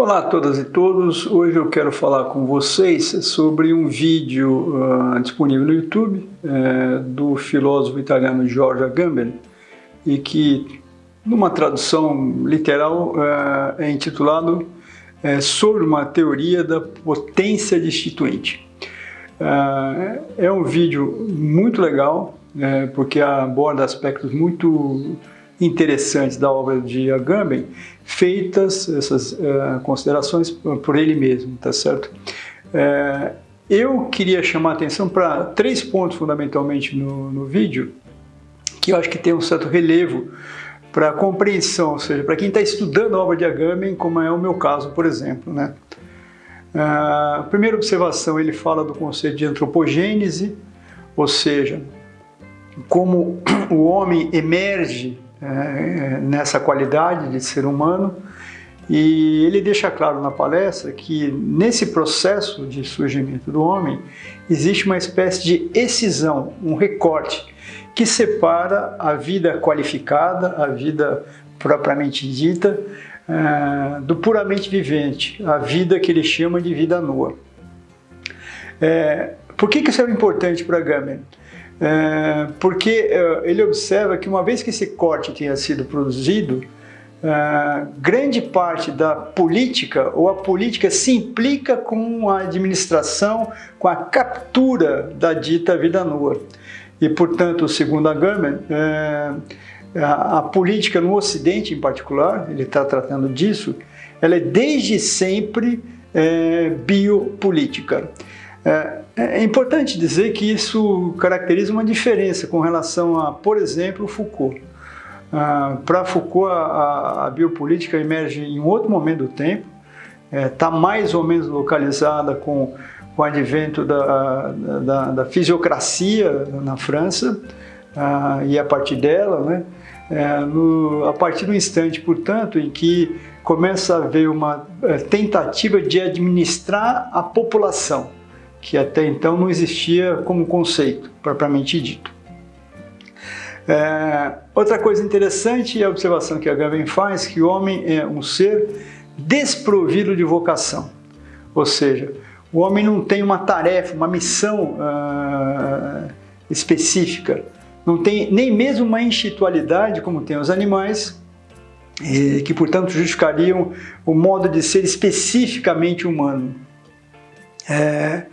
Olá a todas e todos, hoje eu quero falar com vocês sobre um vídeo uh, disponível no YouTube uh, do filósofo italiano Giorgio Agamben e que, numa tradução literal, uh, é intitulado uh, Sobre uma teoria da potência destituinte. é um vídeo muito legal, porque aborda aspectos muito interessantes da obra de Agamben, feitas essas uh, considerações por ele mesmo, tá certo? Uh, eu queria chamar a atenção para três pontos fundamentalmente no, no vídeo, que eu acho que tem um certo relevo para compreensão, ou seja, para quem está estudando a obra de Agamben, como é o meu caso, por exemplo. Né? Uh, primeira observação, ele fala do conceito de antropogênese, ou seja, como o homem emerge é, nessa qualidade de ser humano e ele deixa claro na palestra que nesse processo de surgimento do homem existe uma espécie de excisão, um recorte que separa a vida qualificada, a vida propriamente dita, é, do puramente vivente, a vida que ele chama de vida nua. É, por que, isso é importante para Gamer? É, porque é, ele observa que uma vez que esse corte tenha sido produzido, é, grande parte da política ou a política se implica com a administração, com a captura da dita vida nua. E, portanto, segundo a Gurman, é, a, a política no Ocidente em particular, ele está tratando disso, ela é desde sempre é, biopolítica. É, é importante dizer que isso caracteriza uma diferença com relação a, por exemplo, Foucault. Ah, Para Foucault, a, a, biopolítica emerge em outro momento do tempo, está é, mais ou menos localizada com, com o advento da, da, da fisiocracia na França, ah, e a partir dela, né, é, no, a partir do instante, portanto, em que começa a haver uma é, tentativa de administrar a população que até então não existia como conceito, propriamente dito. É, outra coisa interessante é a observação que a Gavin faz, que o homem é um ser desprovido de vocação. Ou seja, o homem não tem uma tarefa, uma missão uh, específica, não tem nem mesmo uma institualidade como tem os animais, que portanto justificariam o modo de ser especificamente humano. É,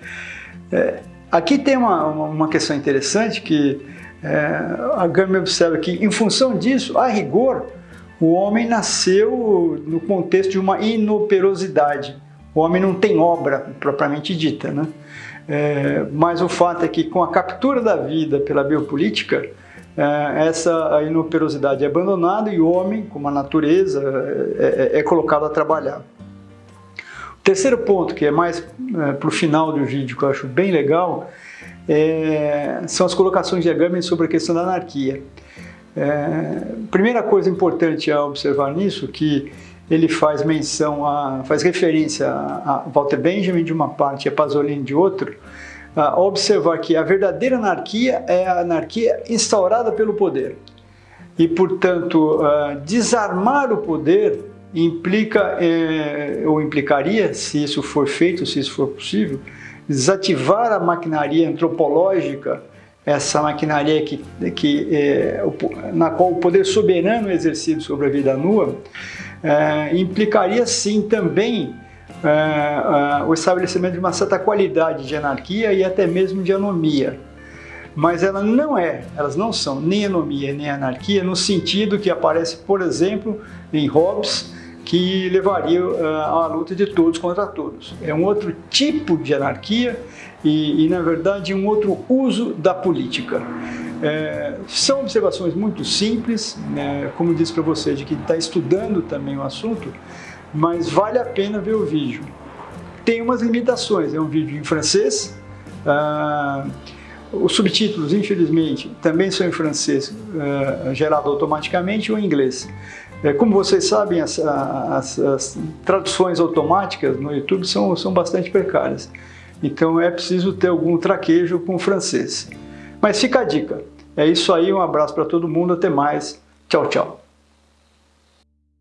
é, aqui tem uma, uma questão interessante que é, a Gama observa que, em função disso, a rigor, o homem nasceu no contexto de uma inoperosidade. O homem não tem obra propriamente dita, né? É, mas o fato é que com a captura da vida pela biopolítica, é, essa inoperosidade é abandonada e o homem, como a natureza, é, é, é colocado a trabalhar. Terceiro ponto, que é mais é, para o final do vídeo, que eu acho bem legal, é, são as colocações de Agamben sobre a questão da anarquia. É, primeira coisa importante a observar nisso, que ele faz menção, a, faz referência a, Walter Benjamin de uma parte e a Pasolini de outra, a observar que a verdadeira anarquia é a anarquia instaurada pelo poder. E, portanto, desarmar o poder implica é, ou implicaria, se isso for feito, se isso for possível, desativar a maquinaria antropológica, essa maquinaria que, que, é, na qual o poder soberano é exercido sobre a vida nua, é, implicaria sim também é, é, o estabelecimento de uma certa qualidade de anarquia e até mesmo de anomia. Mas ela não é, elas não são nem anomia nem anarquia no sentido que aparece, por exemplo, em Hobbes, que levaria uh, a luta de todos contra todos. É um outro tipo de anarquia e, e na verdade, um outro uso da política. É, são observações muito simples, né, como disse para você, de que está estudando também o assunto, mas vale a pena ver o vídeo. Tem umas limitações, é um vídeo em francês, uh, os subtítulos, infelizmente, também são em francês, uh, gerado automaticamente ou em inglês. É, como vocês sabem, as, as, as, traduções automáticas no YouTube são, são bastante precárias. Então é preciso ter algum traquejo com o francês. Mas fica a dica. É isso aí, um abraço para todo mundo, até mais. Tchau, tchau.